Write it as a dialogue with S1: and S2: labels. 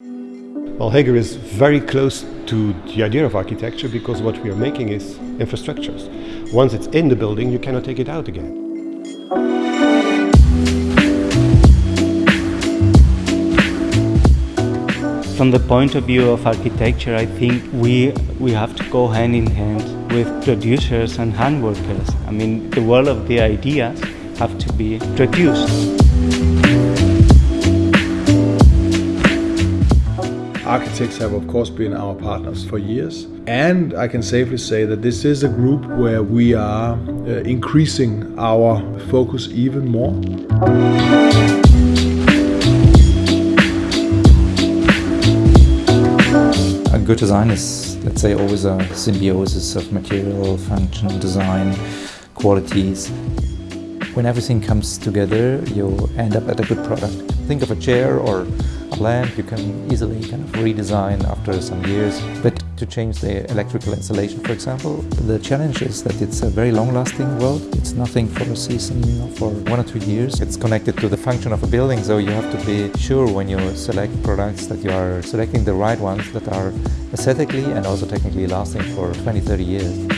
S1: Well, Hager is very close to the idea of architecture because what we are making is infrastructures. Once it's in the building, you cannot take it out again.
S2: From the point of view of architecture, I think we, we have to go hand in hand with producers and handworkers. I mean, the world of the ideas have to be produced.
S3: Architects have of course been our partners for years and I can safely say that this is a group where we are uh, increasing our focus even more.
S4: A good design is, let's say, always a symbiosis of material, function, design, qualities. When everything comes together, you end up at a good product. Think of a chair or lamp you can easily kind of redesign after some years. But to change the electrical installation, for example, the challenge is that it's a very long-lasting world. It's nothing for a season for one or two years. It's connected to the function of a building, so you have to be sure when you select products that you are selecting the right ones that are aesthetically and also technically lasting for 20, 30 years.